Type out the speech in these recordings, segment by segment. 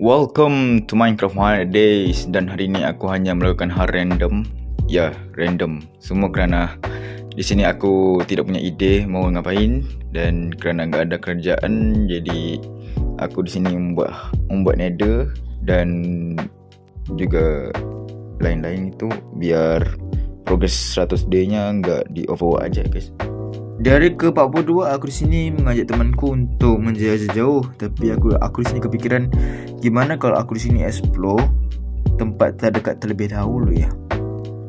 Welcome to Minecraft 100 Days. Dan hari ni aku hanya melakukan hal random. Ya, random. Semua kerana di sini aku tidak punya ide mau ngapain. Dan kerana enggak ada kerjaan Jadi aku di sini membuat membuat nether Dan juga lain-lain itu Biar progress 100 day nya enggak di overwork aja guys di hari ke-42 aku di sini mengajak temanku untuk menjelajah jauh tapi aku aku di sini kepikiran gimana kalau aku di sini explore tempat terdekat terlebih dahulu ya.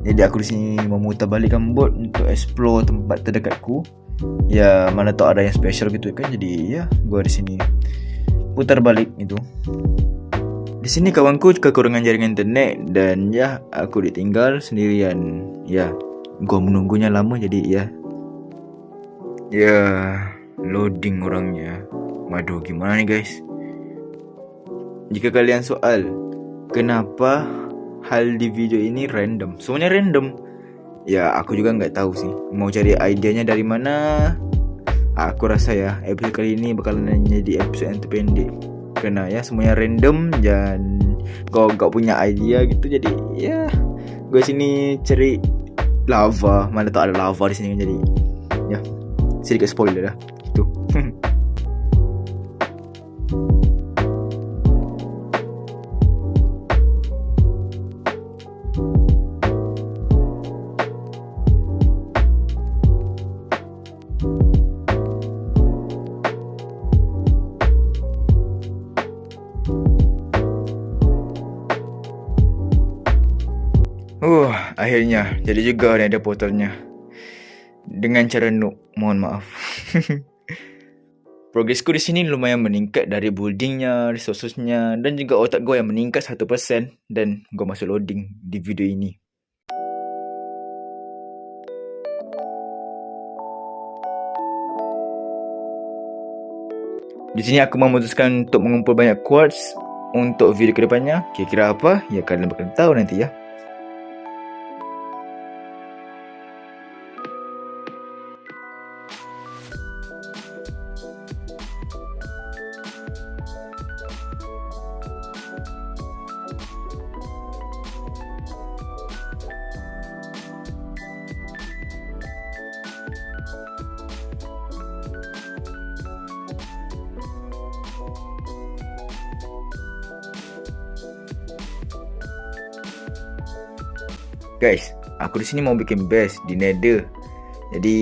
Jadi aku di sini memutar balikkan bot untuk explore tempat terdekatku. Ya mana tahu ada yang special gitu kan jadi ya gua di sini putar balik itu. Di sini kawanku kekurangan jaringan internet dan ya aku ditinggal sendirian. Ya, gua menunggunya lama jadi ya Ya, loading orangnya. Waduh, gimana nih guys? Jika kalian soal, kenapa hal di video ini random? Semuanya random. Ya, aku juga nggak tahu sih. Mau cari idenya dari mana? Aku rasa ya, episode kali ini bakalan jadi episode yang terpendek. Karena ya semuanya random dan kau gak punya idea gitu jadi ya gue sini cari lava mana tak ada lava di sini jadi sedikit spoiler lah itu Uh, akhirnya. Jadi juga ada portalnya dengan cara noob. Mohon maaf. Progresku di sini lumayan meningkat dari buildingnya, resourcesnya dan juga otak gue yang meningkat 1% dan gue masuk loading di video ini. Di sini aku memutuskan untuk mengumpul banyak quartz untuk video kedepannya. Kira-kira apa? Ya kalian bakal tahu nanti ya. Guys, aku di sini mau bikin base di Nether. Jadi,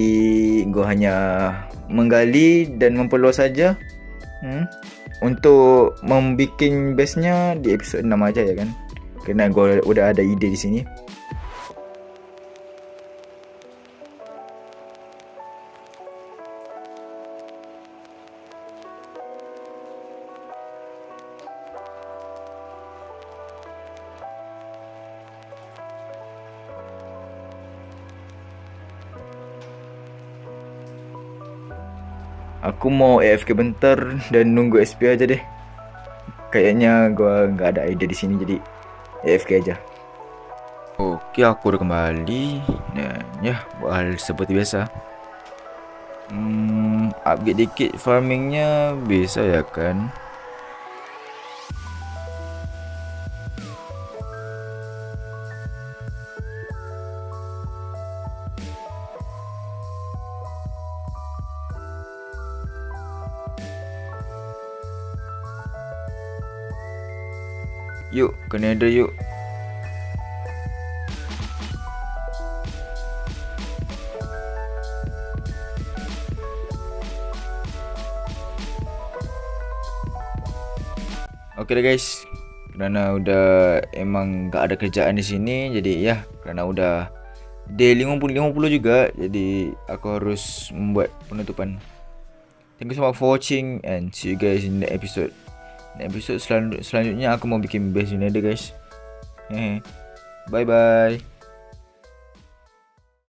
gua hanya menggali dan memperluas saja. Hmm. Untuk membuat base-nya di episod 6 aja ya kan. Kerana gua udah ada ide di sini. Aku mau AFK bentar dan nunggu SP aja deh. Kayaknya gua nggak ada ide di sini jadi AFK aja. Oke, aku udah kembali dan ya hal seperti biasa. Hmm, upgrade dikit farmingnya bisa ya kan? Yuk, nether yuk. Okay dah guys. Kerana udah emang gak ada kerjaan di sini jadi ya kerana udah day 50 50 juga jadi aku harus membuat penutupan. Thank you so much for watching and see you guys in the episode. Episod selanjutnya aku mau bikin base ni ada guys. Bye bye.